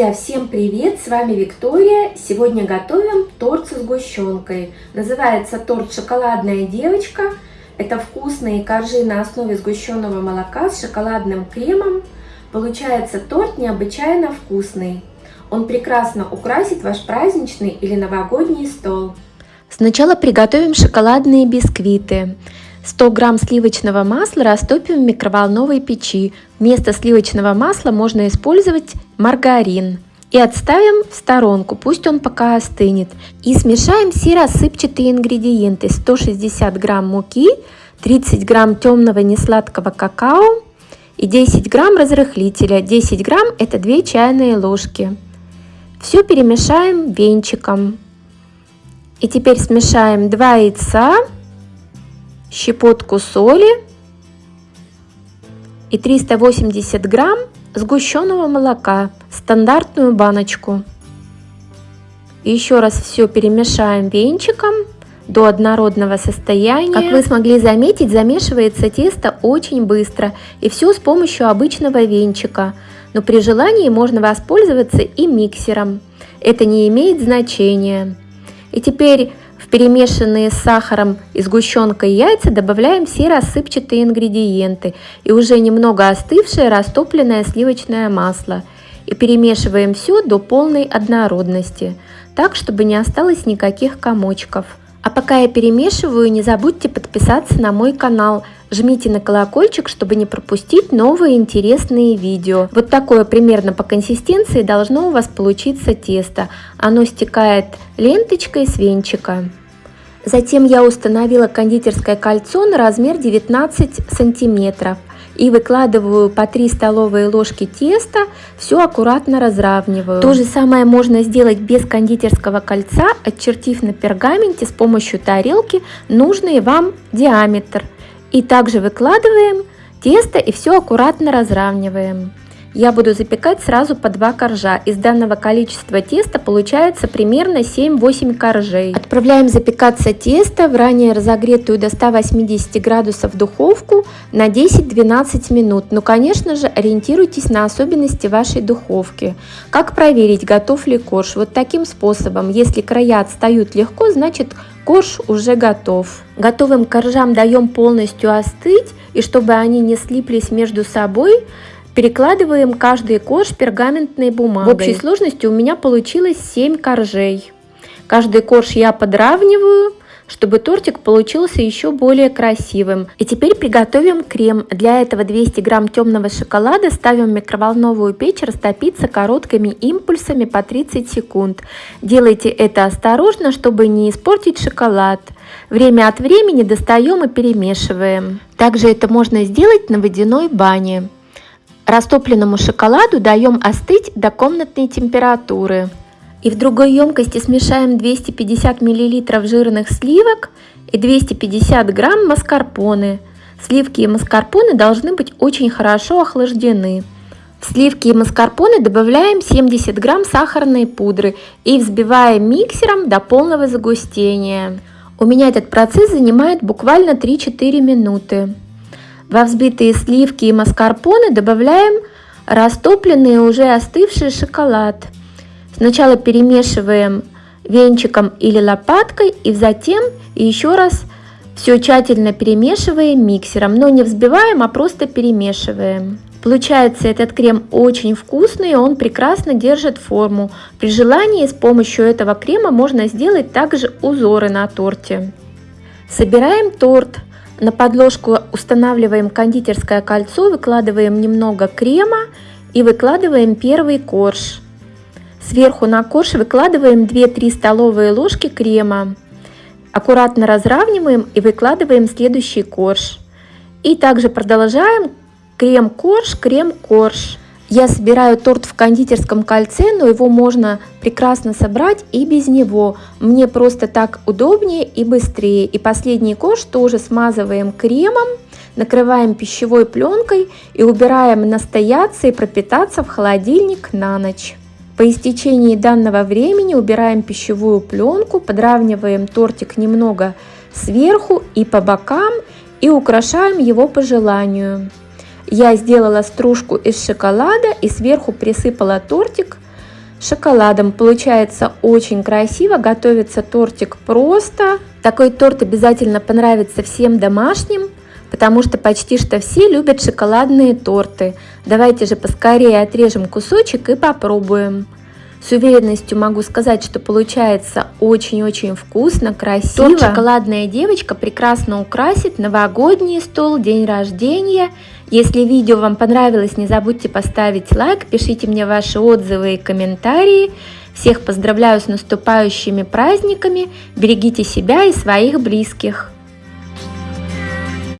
Друзья, всем привет! С вами Виктория. Сегодня готовим торт со сгущенкой. Называется торт «Шоколадная девочка». Это вкусные коржи на основе сгущенного молока с шоколадным кремом. Получается торт необычайно вкусный. Он прекрасно украсит ваш праздничный или новогодний стол. Сначала приготовим шоколадные бисквиты. 100 грамм сливочного масла растопим в микроволновой печи. Вместо сливочного масла можно использовать маргарин. И отставим в сторонку, пусть он пока остынет. И смешаем все рассыпчатые ингредиенты. 160 грамм муки, 30 грамм темного несладкого какао и 10 грамм разрыхлителя. 10 грамм это 2 чайные ложки. Все перемешаем венчиком. И теперь смешаем 2 яйца, щепотку соли и 380 грамм сгущенного молока, стандартную баночку. Еще раз все перемешаем венчиком до однородного состояния. Как вы смогли заметить, замешивается тесто очень быстро и все с помощью обычного венчика. Но при желании можно воспользоваться и миксером. Это не имеет значения. И теперь перемешанные с сахаром и сгущенкой яйца добавляем все рассыпчатые ингредиенты и уже немного остывшее растопленное сливочное масло. И перемешиваем все до полной однородности, так чтобы не осталось никаких комочков. А пока я перемешиваю, не забудьте подписаться на мой канал. Жмите на колокольчик, чтобы не пропустить новые интересные видео. Вот такое примерно по консистенции должно у вас получиться тесто. Оно стекает ленточкой с венчика. Затем я установила кондитерское кольцо на размер 19 сантиметров и выкладываю по 3 столовые ложки теста, все аккуратно разравниваю. То же самое можно сделать без кондитерского кольца, отчертив на пергаменте с помощью тарелки нужный вам диаметр. И также выкладываем тесто и все аккуратно разравниваем. Я буду запекать сразу по 2 коржа. Из данного количества теста получается примерно 7-8 коржей. Отправляем запекаться тесто в ранее разогретую до 180 градусов духовку на 10-12 минут. Но, конечно же, ориентируйтесь на особенности вашей духовки. Как проверить, готов ли корж? Вот таким способом. Если края отстают легко, значит корж уже готов. Готовым коржам даем полностью остыть, и чтобы они не слиплись между собой, Перекладываем каждый корж пергаментной бумагой. В общей сложности у меня получилось 7 коржей. Каждый корж я подравниваю, чтобы тортик получился еще более красивым. И теперь приготовим крем. Для этого 200 грамм темного шоколада ставим в микроволновую печь растопиться короткими импульсами по 30 секунд. Делайте это осторожно, чтобы не испортить шоколад. Время от времени достаем и перемешиваем. Также это можно сделать на водяной бане. Растопленному шоколаду даем остыть до комнатной температуры. И в другой емкости смешаем 250 мл жирных сливок и 250 грамм маскарпоне. Сливки и маскарпоне должны быть очень хорошо охлаждены. В сливки и маскарпоне добавляем 70 грамм сахарной пудры и взбиваем миксером до полного загустения. У меня этот процесс занимает буквально 3-4 минуты. Во взбитые сливки и маскарпоне добавляем растопленный уже остывший шоколад. Сначала перемешиваем венчиком или лопаткой и затем еще раз все тщательно перемешиваем миксером, но не взбиваем, а просто перемешиваем. Получается этот крем очень вкусный, он прекрасно держит форму. При желании с помощью этого крема можно сделать также узоры на торте. Собираем торт. На подложку устанавливаем кондитерское кольцо, выкладываем немного крема и выкладываем первый корж. Сверху на корж выкладываем 2-3 столовые ложки крема. Аккуратно разравниваем и выкладываем следующий корж. И также продолжаем крем-корж, крем-корж. Я собираю торт в кондитерском кольце, но его можно прекрасно собрать и без него. Мне просто так удобнее и быстрее. И последний кош тоже смазываем кремом, накрываем пищевой пленкой и убираем настояться и пропитаться в холодильник на ночь. По истечении данного времени убираем пищевую пленку, подравниваем тортик немного сверху и по бокам и украшаем его по желанию. Я сделала стружку из шоколада и сверху присыпала тортик шоколадом. Получается очень красиво, готовится тортик просто. Такой торт обязательно понравится всем домашним, потому что почти что все любят шоколадные торты. Давайте же поскорее отрежем кусочек и попробуем. С уверенностью могу сказать, что получается очень-очень вкусно, красиво. Торт «Шоколадная девочка» прекрасно украсит новогодний стол, день рождения. Если видео вам понравилось, не забудьте поставить лайк, пишите мне ваши отзывы и комментарии. Всех поздравляю с наступающими праздниками, берегите себя и своих близких.